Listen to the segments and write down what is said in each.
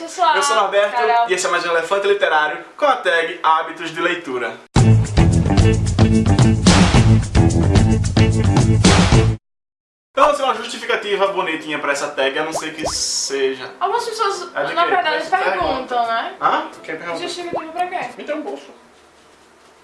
Eu sou o Norberto Carol. e esse é mais um Elefante Literário com a tag Hábitos de Leitura. Então, assim, uma justificativa bonitinha pra essa tag, a não ser que seja... Algumas pessoas, É na verdade, perguntam, né? Hã? Quem pergunta? Justificativa pra quê? Me tem um bolso.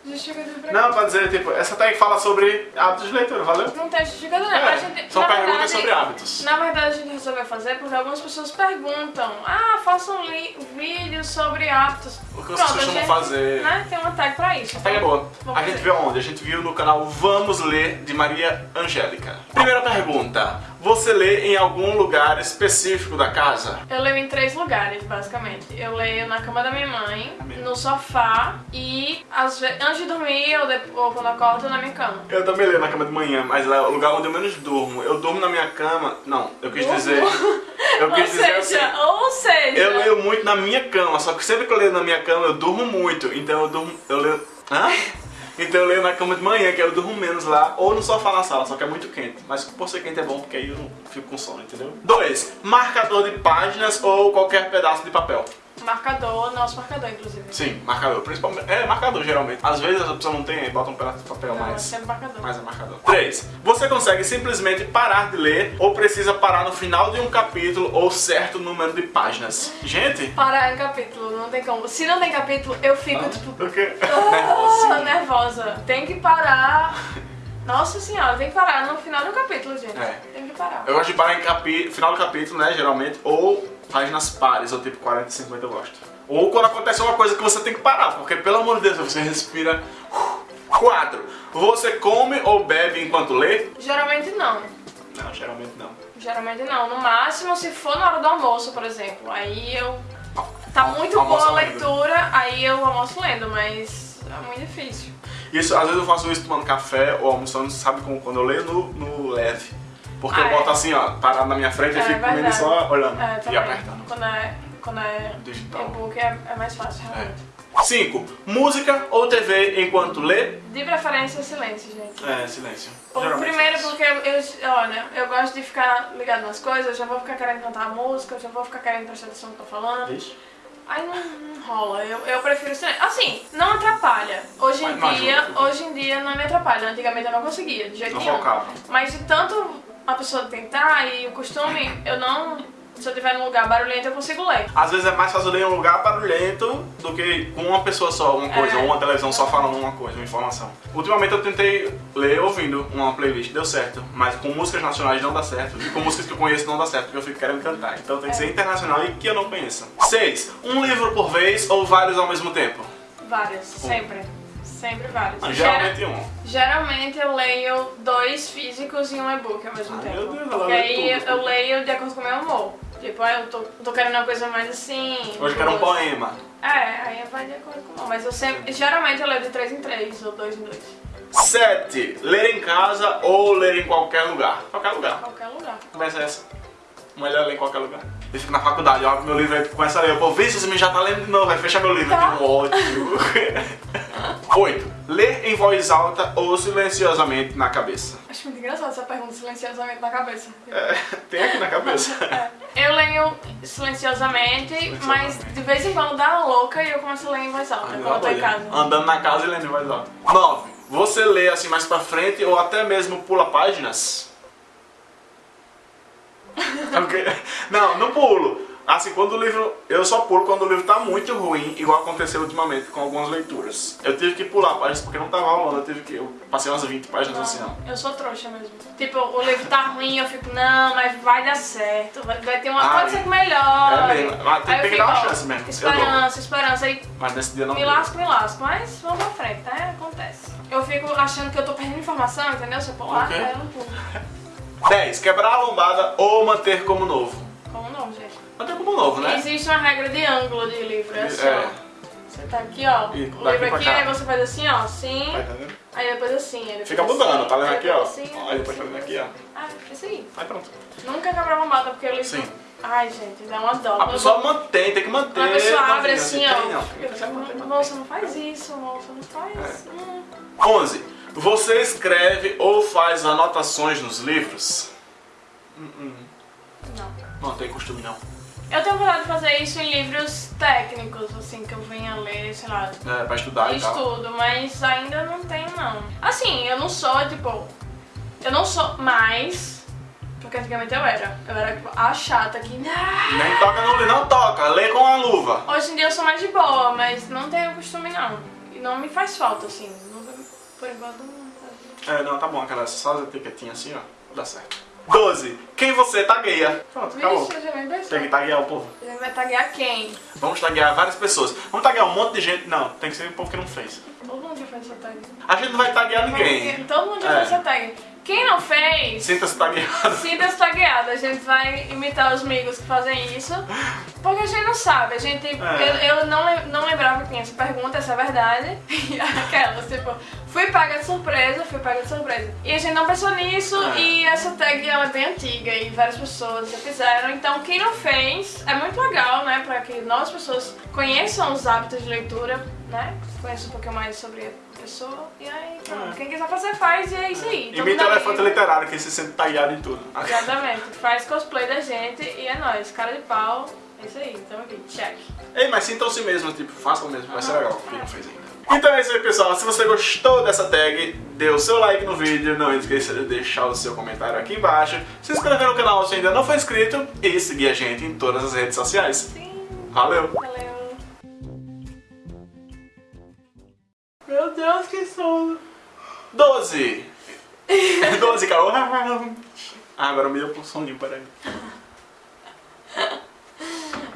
Justificativa pra quê? Não, pra dizer, tipo, essa tag fala sobre hábitos de leitura, valeu? Não tem justificativa, né? É, gente, são perguntas sobre hábitos. Na verdade, a gente resolveu fazer porque algumas pessoas perguntam Ah, faça um li- vídeo sobre hábitos. O que vocês costumam gente, fazer? Né, tem uma tag pra isso. A tag é boa. Vamos A gente fazer. viu onde? A gente viu no canal Vamos Ler, de Maria Angélica. Primeira pergunta. Você lê em algum lugar específico da casa? Eu leio em três lugares, basicamente. Eu leio na cama da minha mãe, Amém. no sofá e às vezes, antes de dormir ou, de- ou quando acordo na minha cama. Eu também leio na cama de manhã, mas é o lugar onde eu menos durmo. Eu durmo na minha cama. Não, eu quis dizer. Eu ou quis dizer seja, assim. ou seja, Eu leio muito na minha cama, só que sempre que eu leio na minha cama eu durmo muito. Então eu durmo. Eu leio. Hã? Então eu leio na cama de manhã, que eu durmo menos lá, ou no sofá na sala, só que é muito quente. Mas por ser quente é bom, porque aí eu não fico com sono, entendeu? 2. Marcador de páginas ou qualquer pedaço de papel. Marcador, nosso marcador, inclusive. Sim, marcador. Principalmente. É, marcador geralmente. Às vezes a pessoa não tem, aí bota um pedaço de papel, Não, é mas. sempre marcador. Mas é marcador. 3. Você consegue simplesmente parar de ler ou precisa parar no final de um capítulo ou certo número de páginas? Gente, Parar em capítulo, não tem como. Se não tem capítulo, eu fico tipo. o quê? Ah, nervosa. Tem que parar. Nossa senhora, tem que parar no final do capítulo, gente. É. Tem que parar. Eu gosto de parar em capi... final do capítulo, né, geralmente, ou páginas pares, ou tipo 40 e 50 eu gosto. Ou quando acontece uma coisa que você tem que parar, porque pelo amor de Deus, você respira. 4. Você come ou bebe enquanto lê? Geralmente não. Não, geralmente não. Geralmente não. No máximo, se for na hora do almoço, por exemplo. Aí eu. Tá muito Almoça boa a lendo. leitura, aí eu almoço lendo, mas é muito difícil. Isso, às vezes eu faço isso tomando café ou almoçando, sabe como quando eu leio no, no leve. Porque Ah, eu é. boto assim, ó, parado na minha frente e É fico comendo verdade. só olhando É, e também. apertando. Quando é, quando é Digital. e-book é, é mais fácil, realmente. 5. Música ou TV enquanto lê? De preferência, silêncio, gente. É, silêncio. Bom, primeiro é isso. porque eu, olha, eu gosto de ficar ligado nas coisas, eu já vou ficar querendo cantar a música, eu já vou ficar querendo prestar atenção no que eu tô falando. Ixi. Aí não, não rola, eu, eu prefiro silêncio. Assim, não atrapalha. Hoje em Mas dia, hoje em dia não me atrapalha. Antigamente eu não conseguia, de jeito Não nenhum. focava. Mas de tanto a pessoa tentar e o costume, eu não. Se eu estiver num lugar barulhento, eu consigo ler. Às vezes é mais fácil ler em um lugar barulhento do que com uma pessoa só, uma coisa, É. ou uma televisão só falando uma coisa, uma informação. Ultimamente eu tentei ler ouvindo uma playlist, deu certo, mas com músicas nacionais não dá certo, e com músicas que eu conheço não dá certo, porque eu fico querendo cantar. Então tem que ser internacional e que eu não conheça. 6. Um livro por vez ou vários ao mesmo tempo? Várias, sempre. Sempre. Ah, Gera- Geralmente um. Geralmente eu leio dois físicos e um e-book ao mesmo Ai, tempo. meu Deus, ela Porque lê aí tudo. eu leio de acordo com o meu humor. Tipo, ah, eu tô, tô querendo uma coisa mais assim. Hoje quero um boas. poema. É, aí vai de acordo com o humor. Mas eu sempre. Geralmente eu leio de três em três ou dois em dois. 7. Ler em casa ou ler em qualquer lugar? Qualquer lugar. Qualquer lugar. É essa. Melhor ler em qualquer lugar. Eu fico na faculdade, ó, meu livro aí começa a ler. Pô, se você já tá lendo de novo, vai fechar meu livro. Tá. Que ótimo. 8. Ler em voz alta ou silenciosamente na cabeça? Acho muito engraçado essa pergunta silenciosamente na cabeça. É, tem aqui na cabeça. É. Eu leio silenciosamente, mas de vez em quando dá uma louca e eu começo a ler em voz alta Ai, quando eu tô em casa. Andando na casa e lendo em voz alta. 9. Você lê assim mais pra frente ou até mesmo pula páginas? Não, não pulo. Assim, quando o livro. Eu só pulo quando o livro tá muito ruim, igual aconteceu ultimamente com algumas leituras. Eu tive que pular páginas porque não tava rolando, eu tive que. Eu passei umas 20 páginas assim, ó. Eu sou trouxa mesmo. Tipo, o livro tá ruim, eu fico, não, mas vai dar certo. Vai, vai ter uma. Ai, pode ser que melhore. é mesmo. Mas tem- que dar uma chance mesmo. Esperança, esperança. Aí Mas nesse dia não me deu. lasco, me lasco. Mas vamos pra frente, tá? Acontece. Eu fico achando que eu tô perdendo informação, entendeu? Se eu pular, Ok. aí eu não pulo. 10. Quebrar a lombada ou manter como novo? Novo, né? Existe uma regra de ângulo de livro, é assim, É. ó. Você tá aqui, ó, E o livro aqui, aí você faz assim, ó, assim, Tá aí depois assim, aí depois Fica assim, mudando, tá lendo aqui, ó. assim, Aí depois tá lendo aqui, ó. Ah, isso aí. Aí pronto. Nunca quebrar uma mata, porque o livro... Sim. Ai, gente, dá uma dó. A pessoa mantém, tem que manter. A pessoa não abre assim, tem, ó. não. Eu Tem manter. moça, não faz isso, moça, não faz. É. Hum. 11. Você escreve ou faz anotações nos livros? Não. Não tem costume não. Eu tenho vontade de fazer isso em livros técnicos, assim, que eu venha ler, sei lá, É, pra estudar e tal. estudo, mas ainda não tenho não. Assim, eu não sou, tipo, eu não sou mais, porque antigamente eu era. Eu era tipo, a chata que. "Ah!" Nem toca no não toca, lê com a luva. Hoje em dia eu sou mais de boa, mas não tenho costume não. E não me faz falta, assim. Nunca- Por enquanto não. É, não, tá bom, aquela só as etiquetinhas assim, ó. Dá certo. 12. Quem você tagueia? Pronto, acabou. Vixe, já Tem que taguear o povo. A gente vai taguear quem? Vamos taguear várias pessoas. Vamos taguear um monte de gente. Não, tem que ser o povo que não fez. Todo mundo já fez essa tag. A gente não vai taguear ninguém. Todo mundo já É. fez essa tag. Quem não fez, Sinta-se tagueado. sinta-se tagueado. A gente vai imitar os amigos que fazem isso. A gente não sabe. A gente. É. Eu, eu não, não lembrava que tinha essa pergunta, essa é a verdade. E aquelas, tipo, fui paga de surpresa, fui paga de surpresa. E a gente não pensou nisso É. e essa tag ela é bem antiga e várias pessoas já fizeram. Então quem não fez, é muito legal, né? Pra que novas pessoas conheçam os hábitos de leitura, né? Conheçam um pouquinho mais sobre a pessoa. E aí, pronto. É. Quem quiser fazer, faz e é isso aí. Todo Imita o mundo elefante amigo. literário, que se sente tagueado em tudo. Exatamente. Faz cosplay da gente e é nóis. Cara de pau. É isso aí. Então aqui, check. Ei, mas sintam-se mesmo, tipo, façam mesmo, vai ser legal. Quem não fez ainda. Então é isso aí, pessoal. Se você gostou dessa tag, dê o seu like no vídeo, não esqueça de deixar o seu comentário aqui embaixo, se inscrever no canal se ainda não for inscrito e seguir a gente em todas as redes sociais. Sim. Valeu! Valeu. Meu Deus, que sono! 12! 12, Carol. Ah, agora me deu pro soninho, peraí.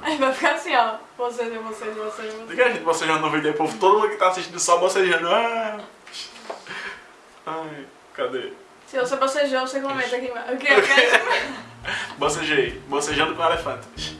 Aí vai ficar assim, ó. Vocês e vocês e vocês e vocês. Por que a gente bocejando no vídeo aí, povo? Todo mundo que tá assistindo só bocejando. Ah. Ai, cadê? Se você bocejou, você comenta aqui embaixo. O que? O que? Bocejei. Bocejando com elefante.